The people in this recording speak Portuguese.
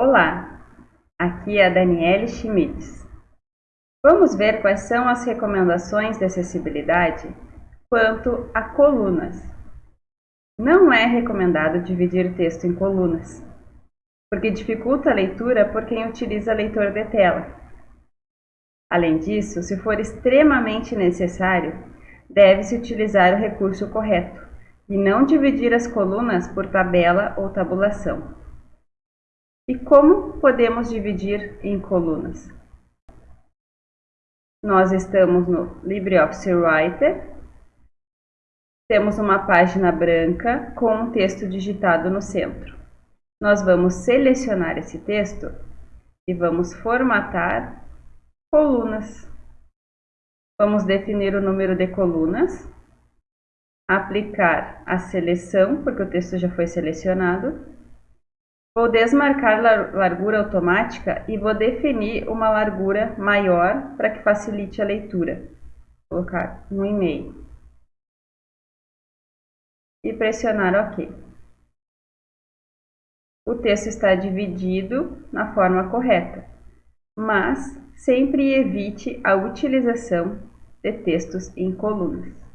Olá, aqui é a Daniele Schmitz. Vamos ver quais são as recomendações de acessibilidade quanto a colunas. Não é recomendado dividir texto em colunas, porque dificulta a leitura por quem utiliza leitor de tela. Além disso, se for extremamente necessário, deve-se utilizar o recurso correto e não dividir as colunas por tabela ou tabulação. E como podemos dividir em colunas? Nós estamos no LibreOffice Writer. Temos uma página branca com um texto digitado no centro. Nós vamos selecionar esse texto e vamos formatar colunas. Vamos definir o número de colunas, aplicar a seleção, porque o texto já foi selecionado, Vou desmarcar largura automática e vou definir uma largura maior para que facilite a leitura. Vou colocar um e-mail. E pressionar OK. O texto está dividido na forma correta, mas sempre evite a utilização de textos em colunas.